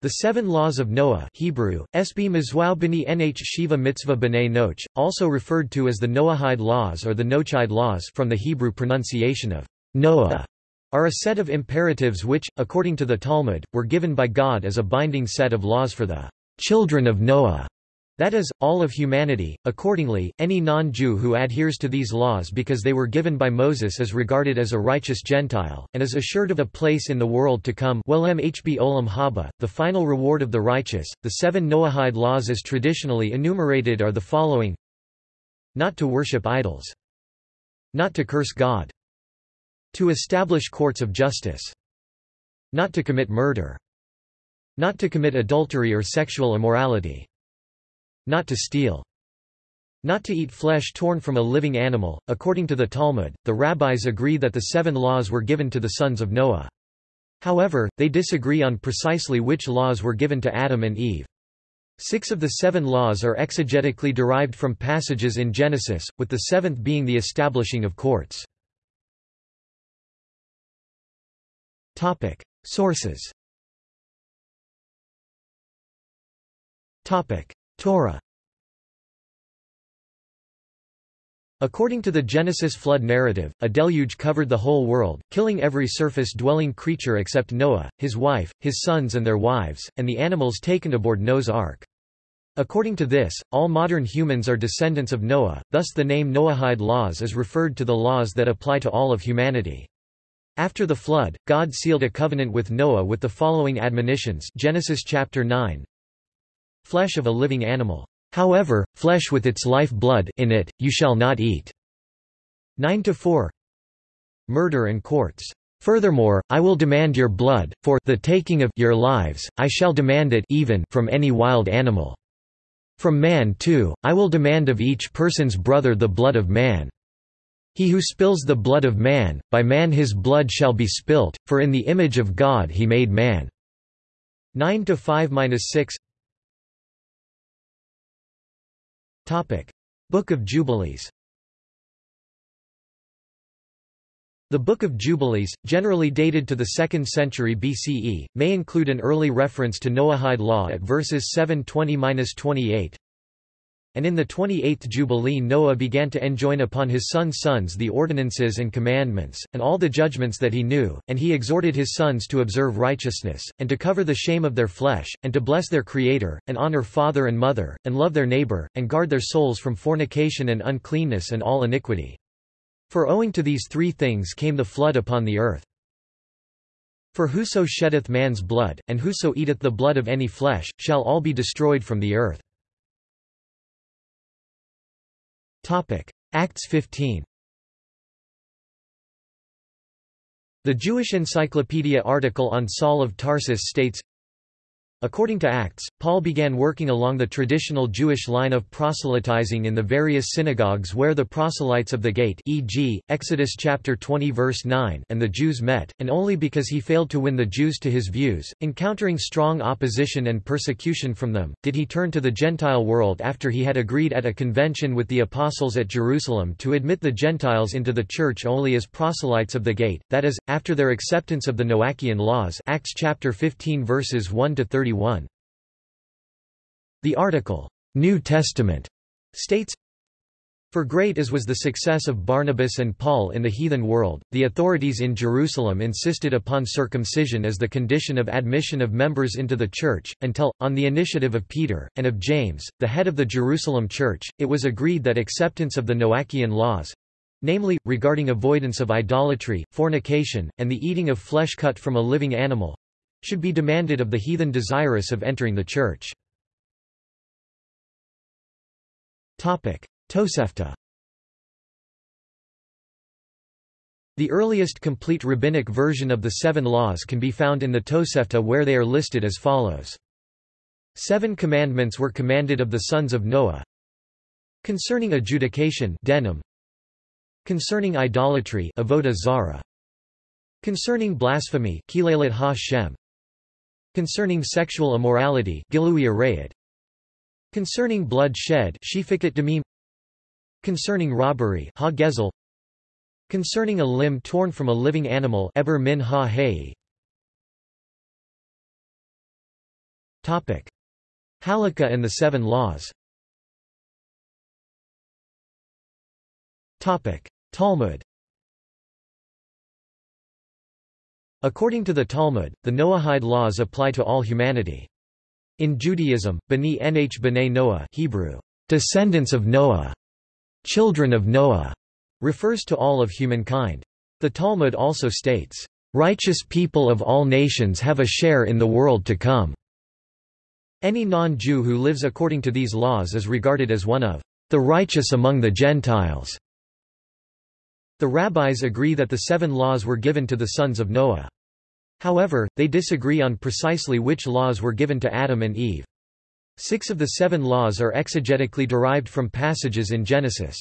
The Seven Laws of Noah Hebrew, Mizwau Nh Shiva Mitzvah B'nai Noach, also referred to as the Noahide Laws or the Noachide Laws from the Hebrew pronunciation of Noah, are a set of imperatives which, according to the Talmud, were given by God as a binding set of laws for the children of Noah. That is, all of humanity. Accordingly, any non-Jew who adheres to these laws because they were given by Moses is regarded as a righteous Gentile, and is assured of a place in the world to come olam haba, the final reward of the righteous. The seven Noahide laws as traditionally enumerated are the following Not to worship idols. Not to curse God. To establish courts of justice. Not to commit murder. Not to commit adultery or sexual immorality. Not to steal. Not to eat flesh torn from a living animal. According to the Talmud, the rabbis agree that the seven laws were given to the sons of Noah. However, they disagree on precisely which laws were given to Adam and Eve. Six of the seven laws are exegetically derived from passages in Genesis, with the seventh being the establishing of courts. Sources Torah According to the Genesis flood narrative, a deluge covered the whole world, killing every surface-dwelling creature except Noah, his wife, his sons and their wives, and the animals taken aboard Noah's ark. According to this, all modern humans are descendants of Noah, thus the name Noahide laws is referred to the laws that apply to all of humanity. After the flood, God sealed a covenant with Noah with the following admonitions Genesis chapter 9 Flesh of a living animal. However, flesh with its life blood in it, you shall not eat. 9 to 4. Murder and courts. Furthermore, I will demand your blood, for the taking of your lives, I shall demand it even from any wild animal. From man too, I will demand of each person's brother the blood of man. He who spills the blood of man, by man his blood shall be spilt, for in the image of God he made man. 9 to 5-6 Book of Jubilees. The Book of Jubilees, generally dated to the 2nd century BCE, may include an early reference to Noahide law at verses 720–28, and in the twenty-eighth Jubilee Noah began to enjoin upon his sons' sons the ordinances and commandments, and all the judgments that he knew, and he exhorted his sons to observe righteousness, and to cover the shame of their flesh, and to bless their Creator, and honor father and mother, and love their neighbor, and guard their souls from fornication and uncleanness and all iniquity. For owing to these three things came the flood upon the earth. For whoso sheddeth man's blood, and whoso eateth the blood of any flesh, shall all be destroyed from the earth. Acts 15 The Jewish Encyclopedia article on Saul of Tarsus states, According to Acts, Paul began working along the traditional Jewish line of proselytizing in the various synagogues where the proselytes of the gate e.g., Exodus chapter 20 verse 9 and the Jews met, and only because he failed to win the Jews to his views, encountering strong opposition and persecution from them, did he turn to the Gentile world after he had agreed at a convention with the apostles at Jerusalem to admit the Gentiles into the church only as proselytes of the gate, that is, after their acceptance of the Noachian laws Acts chapter 15 verses 1 to 30 31. The article, New Testament, states, for great as was the success of Barnabas and Paul in the heathen world, the authorities in Jerusalem insisted upon circumcision as the condition of admission of members into the church, until, on the initiative of Peter, and of James, the head of the Jerusalem church, it was agreed that acceptance of the Noachian laws—namely, regarding avoidance of idolatry, fornication, and the eating of flesh cut from a living animal, should be demanded of the heathen desirous of entering the church. Tosefta The earliest complete rabbinic version of the seven laws can be found in the Tosefta where they are listed as follows. Seven commandments were commanded of the sons of Noah. Concerning adjudication dinim, Concerning idolatry avodah zara, Concerning blasphemy Concerning sexual immorality Concerning blood shed Concerning robbery Concerning a limb torn from a living animal Eber Topic. Halakha and the Seven Laws. Topic. Talmud. According to the Talmud, the Noahide laws apply to all humanity. In Judaism, B'nai Nh B'nai Noah Hebrew, descendants of Noah, children of Noah, refers to all of humankind. The Talmud also states, righteous people of all nations have a share in the world to come. Any non-Jew who lives according to these laws is regarded as one of the righteous among the Gentiles. The rabbis agree that the seven laws were given to the sons of Noah. However, they disagree on precisely which laws were given to Adam and Eve. Six of the seven laws are exegetically derived from passages in Genesis.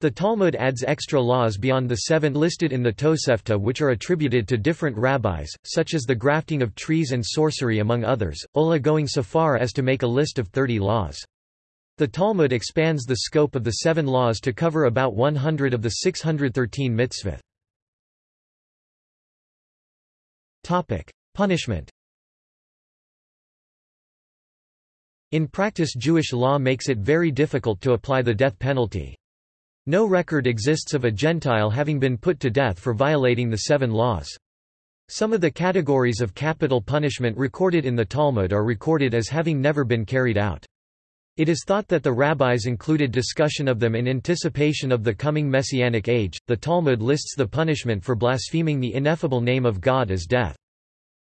The Talmud adds extra laws beyond the seven listed in the Tosefta which are attributed to different rabbis, such as the grafting of trees and sorcery among others, Ulla going so far as to make a list of 30 laws. The Talmud expands the scope of the seven laws to cover about 100 of the 613 mitzvot. Topic: Punishment. In practice Jewish law makes it very difficult to apply the death penalty. No record exists of a Gentile having been put to death for violating the seven laws. Some of the categories of capital punishment recorded in the Talmud are recorded as having never been carried out. It is thought that the rabbis included discussion of them in anticipation of the coming messianic age. The Talmud lists the punishment for blaspheming the ineffable name of God as death.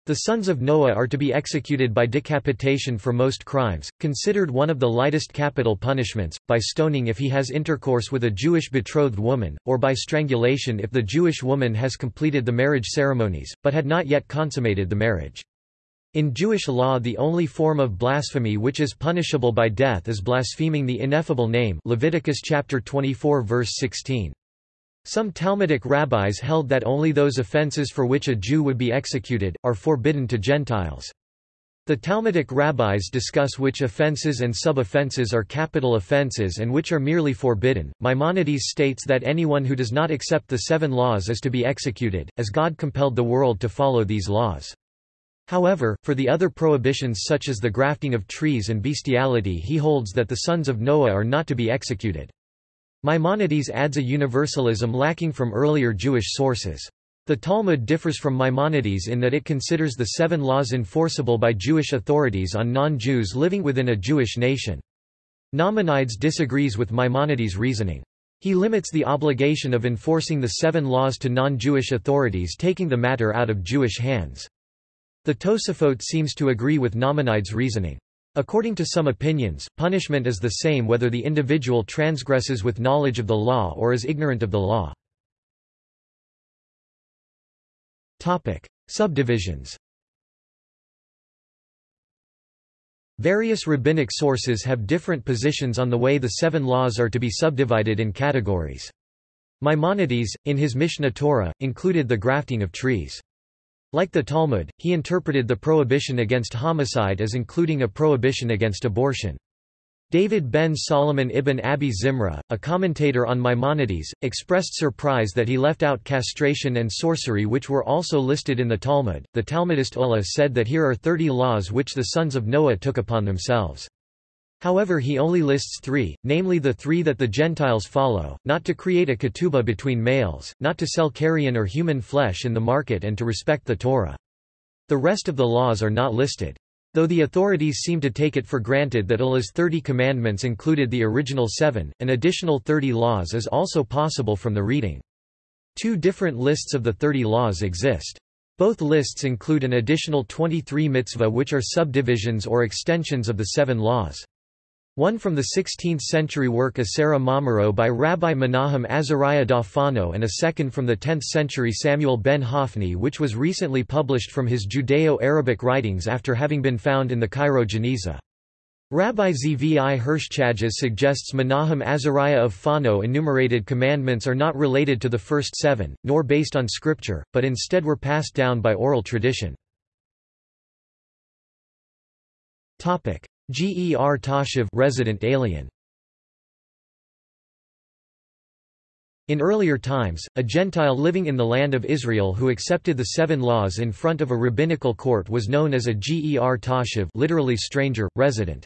The sons of Noah are to be executed by decapitation for most crimes, considered one of the lightest capital punishments, by stoning if he has intercourse with a Jewish betrothed woman, or by strangulation if the Jewish woman has completed the marriage ceremonies, but had not yet consummated the marriage. In Jewish law the only form of blasphemy which is punishable by death is blaspheming the ineffable name Leviticus chapter 24 verse 16. Some Talmudic rabbis held that only those offenses for which a Jew would be executed, are forbidden to Gentiles. The Talmudic rabbis discuss which offenses and sub-offenses are capital offenses and which are merely forbidden. Maimonides states that anyone who does not accept the seven laws is to be executed, as God compelled the world to follow these laws. However, for the other prohibitions such as the grafting of trees and bestiality he holds that the sons of Noah are not to be executed. Maimonides adds a universalism lacking from earlier Jewish sources. The Talmud differs from Maimonides in that it considers the seven laws enforceable by Jewish authorities on non-Jews living within a Jewish nation. Nachmanides disagrees with Maimonides' reasoning. He limits the obligation of enforcing the seven laws to non-Jewish authorities taking the matter out of Jewish hands. The Tosafot seems to agree with Maimonides' reasoning. According to some opinions, punishment is the same whether the individual transgresses with knowledge of the law or is ignorant of the law. Topic: Subdivisions. Various rabbinic sources have different positions on the way the seven laws are to be subdivided in categories. Maimonides, in his Mishneh Torah, included the grafting of trees. Like the Talmud, he interpreted the prohibition against homicide as including a prohibition against abortion. David ben Solomon ibn Abi Zimra, a commentator on Maimonides, expressed surprise that he left out castration and sorcery which were also listed in the Talmud. The Talmudist Ulla said that here are thirty laws which the sons of Noah took upon themselves. However he only lists three, namely the three that the Gentiles follow, not to create a ketubah between males, not to sell carrion or human flesh in the market and to respect the Torah. The rest of the laws are not listed. Though the authorities seem to take it for granted that Ulla's 30 commandments included the original seven, an additional 30 laws is also possible from the reading. Two different lists of the 30 laws exist. Both lists include an additional 23 mitzvah which are subdivisions or extensions of the seven laws. One from the 16th-century work Asera Mamaro by Rabbi Menahem Azariah da Fano and a second from the 10th-century Samuel ben Hofni which was recently published from his Judeo-Arabic writings after having been found in the Cairo Geniza. Rabbi Zvi Hirsch Chajes suggests Menahem Azariah of Fano enumerated commandments are not related to the first seven, nor based on scripture, but instead were passed down by oral tradition. G. E. R. Toshav resident alien. In earlier times, a Gentile living in the land of Israel who accepted the seven laws in front of a rabbinical court was known as a ger toshav literally stranger, resident.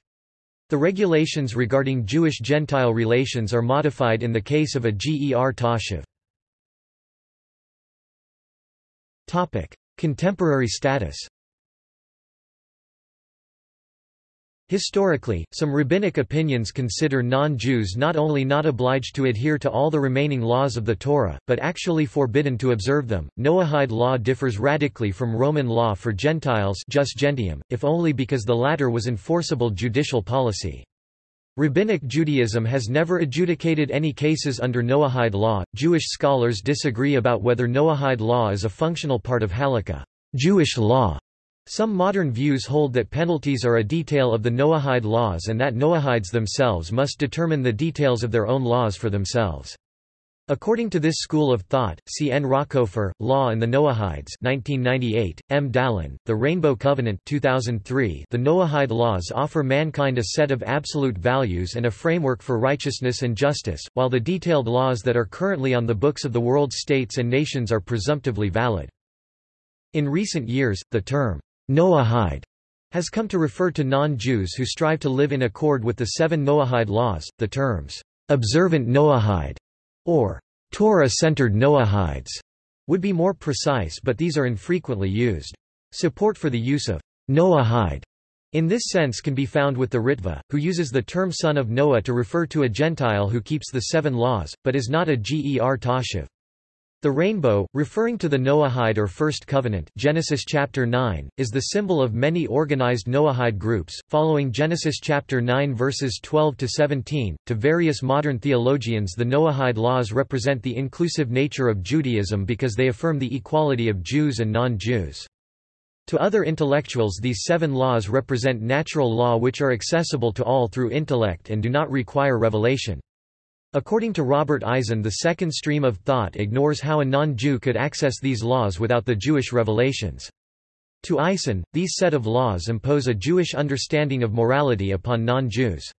The regulations regarding Jewish-Gentile relations are modified in the case of a ger toshav. Contemporary status Historically, some rabbinic opinions consider non-Jews not only not obliged to adhere to all the remaining laws of the Torah, but actually forbidden to observe them. Noahide law differs radically from Roman law for Gentiles jus gentium, if only because the latter was enforceable judicial policy. Rabbinic Judaism has never adjudicated any cases under Noahide law. Jewish scholars disagree about whether Noahide law is a functional part of Halakha, Jewish law, some modern views hold that penalties are a detail of the Noahide laws and that Noahides themselves must determine the details of their own laws for themselves. According to this school of thought, C. N. Rakover, Law and the Noahides 1998, M. Dallen, The Rainbow Covenant 2003, The Noahide laws offer mankind a set of absolute values and a framework for righteousness and justice, while the detailed laws that are currently on the books of the world states and nations are presumptively valid. In recent years, the term Noahide has come to refer to non-Jews who strive to live in accord with the seven Noahide laws. The terms observant Noahide or Torah-centered Noahides would be more precise but these are infrequently used. Support for the use of Noahide in this sense can be found with the Ritva, who uses the term son of Noah to refer to a Gentile who keeps the seven laws, but is not a ger toshav. The rainbow, referring to the Noahide or First Covenant Genesis chapter 9, is the symbol of many organized Noahide groups, following Genesis chapter 9 verses 12 to 17. To various modern theologians, the Noahide laws represent the inclusive nature of Judaism because they affirm the equality of Jews and non-Jews. To other intellectuals these seven laws represent natural law which are accessible to all through intellect and do not require revelation. According to Robert Eisen the second stream of thought ignores how a non-Jew could access these laws without the Jewish revelations. To Eisen, these set of laws impose a Jewish understanding of morality upon non-Jews.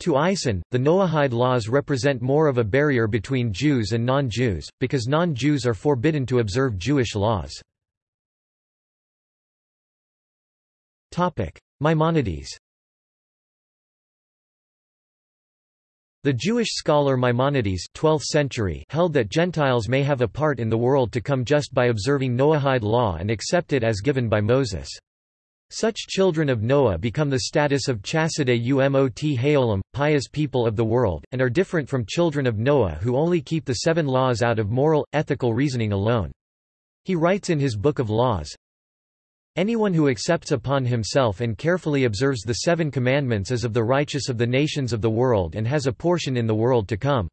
To Eisen, the Noahide laws represent more of a barrier between Jews and non-Jews, because non-Jews are forbidden to observe Jewish laws. Maimonides The Jewish scholar Maimonides 12th century held that Gentiles may have a part in the world to come just by observing Noahide law and accept it as given by Moses. Such children of Noah become the status of Chasidei umot haolam, pious people of the world, and are different from children of Noah who only keep the seven laws out of moral, ethical reasoning alone. He writes in his Book of Laws, Anyone who accepts upon himself and carefully observes the seven commandments is of the righteous of the nations of the world and has a portion in the world to come.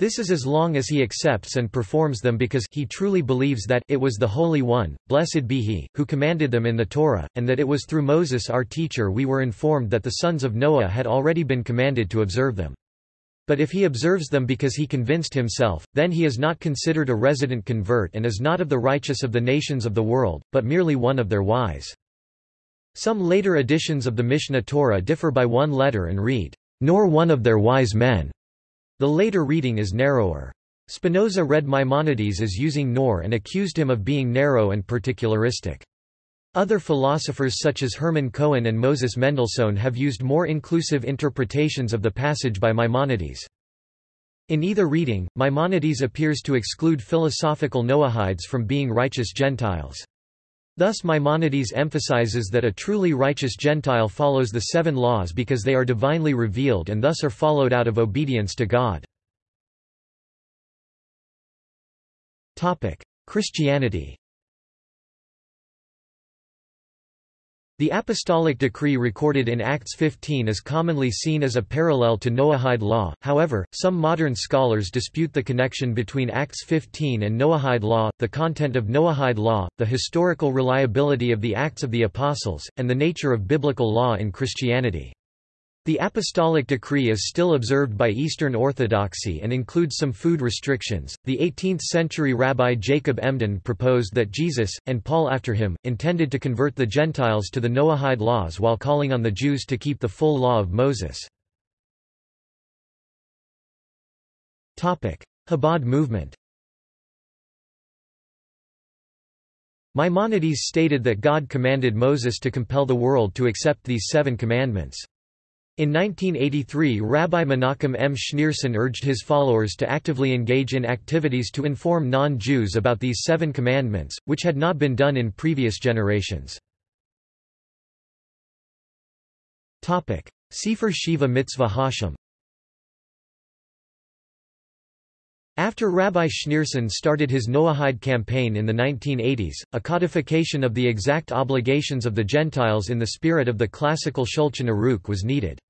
This is as long as he accepts and performs them because he truly believes that it was the Holy One, blessed be he, who commanded them in the Torah, and that it was through Moses our teacher we were informed that the sons of Noah had already been commanded to observe them. But if he observes them because he convinced himself, then he is not considered a resident convert and is not of the righteous of the nations of the world, but merely one of their wise. Some later editions of the Mishneh Torah differ by one letter and read, nor one of their wise men. The later reading is narrower. Spinoza read Maimonides as using nor and accused him of being narrow and particularistic. Other philosophers such as Hermann Cohen and Moses Mendelssohn have used more inclusive interpretations of the passage by Maimonides. In either reading, Maimonides appears to exclude philosophical Noahides from being righteous Gentiles. Thus Maimonides emphasizes that a truly righteous Gentile follows the seven laws because they are divinely revealed and thus are followed out of obedience to God. Christianity The apostolic decree recorded in Acts 15 is commonly seen as a parallel to Noahide law, however, some modern scholars dispute the connection between Acts 15 and Noahide law, the content of Noahide law, the historical reliability of the Acts of the Apostles, and the nature of biblical law in Christianity. The apostolic decree is still observed by Eastern Orthodoxy and includes some food restrictions. The 18th century Rabbi Jacob Emden proposed that Jesus, and Paul after him, intended to convert the Gentiles to the Noahide laws while calling on the Jews to keep the full law of Moses. Chabad movement Maimonides stated that God commanded Moses to compel the world to accept these seven commandments. In 1983 Rabbi Menachem M. Schneerson urged his followers to actively engage in activities to inform non-Jews about these seven commandments, which had not been done in previous generations. Sefer Shiva Mitzvah Hashem After Rabbi Schneerson started his Noahide campaign in the 1980s, a codification of the exact obligations of the Gentiles in the spirit of the classical Shulchan Aruch was needed.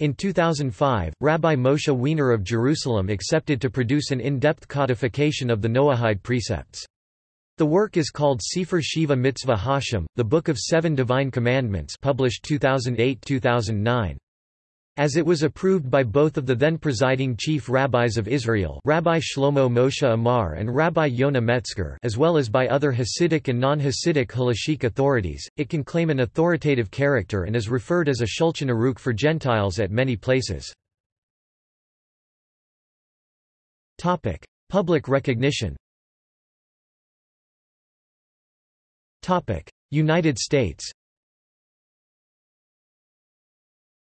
In 2005, Rabbi Moshe Weiner of Jerusalem accepted to produce an in-depth codification of the Noahide precepts. The work is called Sefer Shiva Mitzvah Hashem, the Book of Seven Divine Commandments published 2008-2009. As it was approved by both of the then presiding chief rabbis of Israel Rabbi Shlomo Moshe Amar and Rabbi Yonah Metzger as well as by other Hasidic and non-Hasidic halachic authorities, it can claim an authoritative character and is referred as a Shulchan Aruch for Gentiles at many places. Public recognition. United States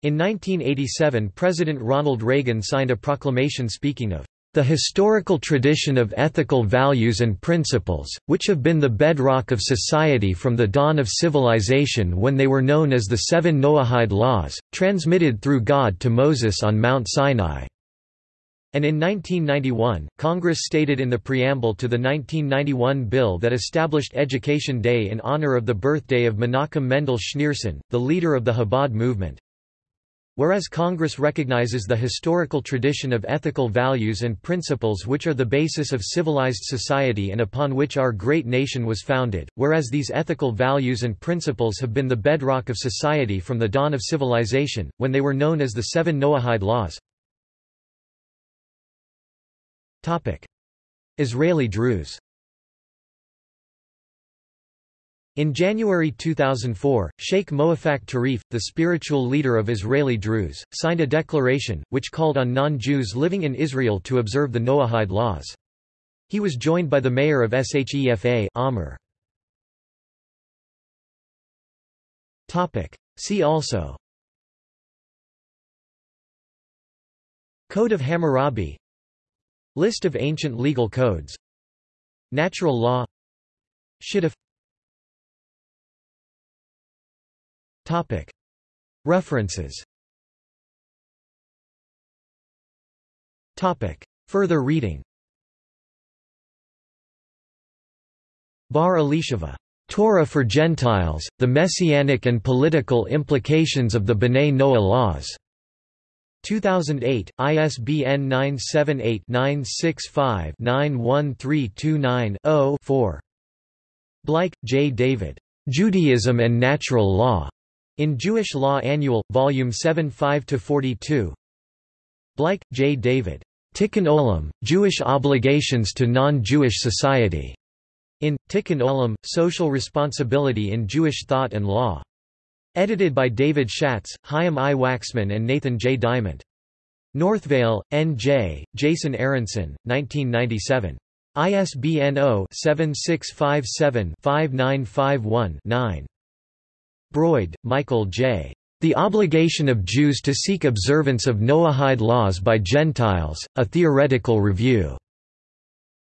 in 1987 President Ronald Reagan signed a proclamation speaking of the historical tradition of ethical values and principles, which have been the bedrock of society from the dawn of civilization when they were known as the Seven Noahide Laws, transmitted through God to Moses on Mount Sinai. And in 1991, Congress stated in the preamble to the 1991 bill that established Education Day in honor of the birthday of Menachem Mendel Schneerson, the leader of the Chabad movement, Whereas Congress recognizes the historical tradition of ethical values and principles which are the basis of civilized society and upon which our great nation was founded, whereas these ethical values and principles have been the bedrock of society from the dawn of civilization, when they were known as the Seven Noahide Laws. Israeli Druze In January 2004, Sheikh Moafak Tarif, the spiritual leader of Israeli Druze, signed a declaration, which called on non-Jews living in Israel to observe the Noahide laws. He was joined by the mayor of Shefa Amr. See also Code of Hammurabi List of ancient legal codes Natural law Shidduch References Further reading Bar Elisheva. Torah for Gentiles, The Messianic and Political Implications of the B'nai Noah Laws. 2008, ISBN 978-965-91329-0-4. Bleich, J. David. Judaism and Natural Law. In Jewish Law Annual, Volume 7 5–42 Bleich, J. David. Tikkun Olam, Jewish Obligations to Non-Jewish Society. In, Tikkun Olam, Social Responsibility in Jewish Thought and Law. Edited by David Schatz, Chaim I. Waxman and Nathan J. Diamond. Northvale, N.J., Jason Aronson, 1997. ISBN 0-7657-5951-9. Broyde, Michael J. The Obligation of Jews to Seek Observance of Noahide Laws by Gentiles, A Theoretical Review.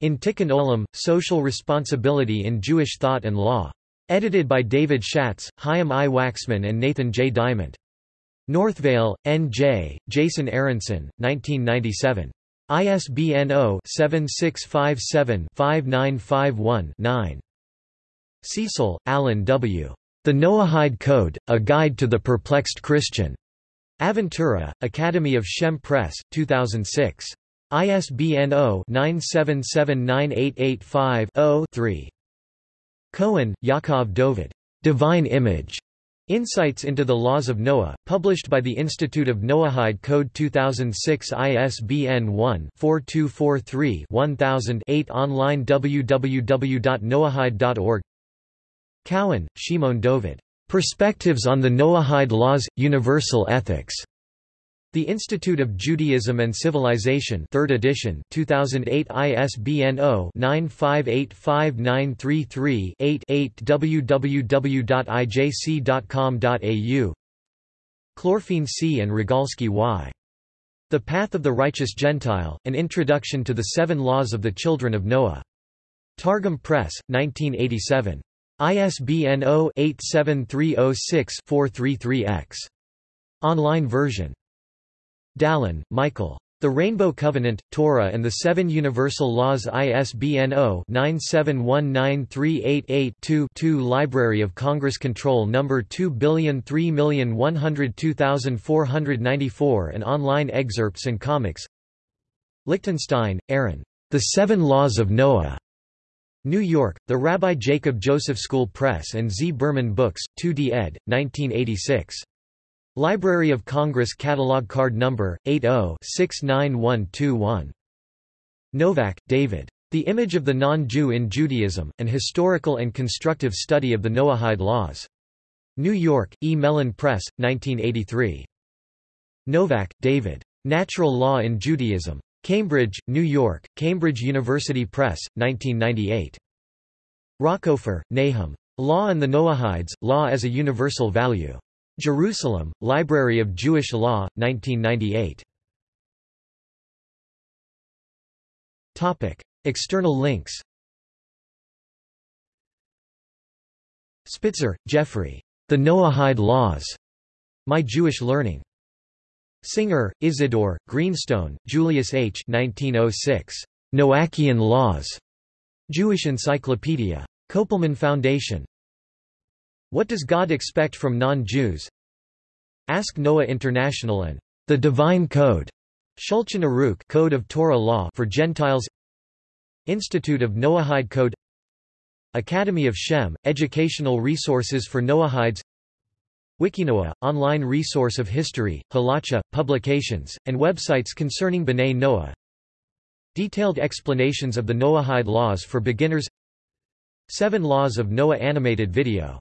In Tikkun Olam, Social Responsibility in Jewish Thought and Law. Edited by David Schatz, Chaim I. Waxman and Nathan J. Diamond. Northvale, N.J., Jason Aronson, 1997. ISBN 0-7657-5951-9. Cecil, Alan W. The Noahide Code, A Guide to the Perplexed Christian. Aventura, Academy of Shem Press, 2006. ISBN 0-9779885-0-3. Cohen, Yaakov Dovid. Divine Image. Insights into the Laws of Noah, published by the Institute of Noahide Code 2006 ISBN 1-4243-1000-8 online www.noahide.org Cowan, Shimon Dovid. Perspectives on the Noahide Laws – Universal Ethics. The Institute of Judaism and Civilization 3rd edition 2008 ISBN 0-9585933-8-8 www.ijc.com.au Clorfene C. and Rogalski Y. The Path of the Righteous Gentile, An Introduction to the Seven Laws of the Children of Noah. Targum Press, 1987. ISBN 0-87306-433-X. Online version. Dallen, Michael. The Rainbow Covenant, Torah and the Seven Universal Laws ISBN 0-9719388-2-2 Library of Congress Control No. 203102494 and online excerpts and comics Lichtenstein, Aaron. The Seven Laws of Noah. New York, The Rabbi Jacob Joseph School Press and Z. Berman Books, 2d ed., 1986. Library of Congress Catalog Card Number 80-69121. Novak, David. The Image of the Non-Jew in Judaism: An Historical and Constructive Study of the Noahide Laws. New York, E. Mellen Press, 1983. Novak, David. Natural Law in Judaism. Cambridge, New York, Cambridge University Press, 1998. Rakover, Nahum. Law and the Noahides, Law as a Universal Value. Jerusalem, Library of Jewish Law, 1998. External links Spitzer, Jeffrey. The Noahide Laws. My Jewish Learning. Singer, Isidore, Greenstone, Julius H. 1906. Noachian Laws. Jewish Encyclopedia. Kopelman Foundation. What does God expect from non-Jews? Ask Noah International and The Divine Code. Shulchan Aruch Code of Torah Law for Gentiles. Institute of Noahide Code. Academy of Shem Educational Resources for Noahides. Wikinoah, online resource of history, halacha, publications, and websites concerning B'nai Noah. Detailed explanations of the Noahide laws for beginners Seven Laws of Noah animated video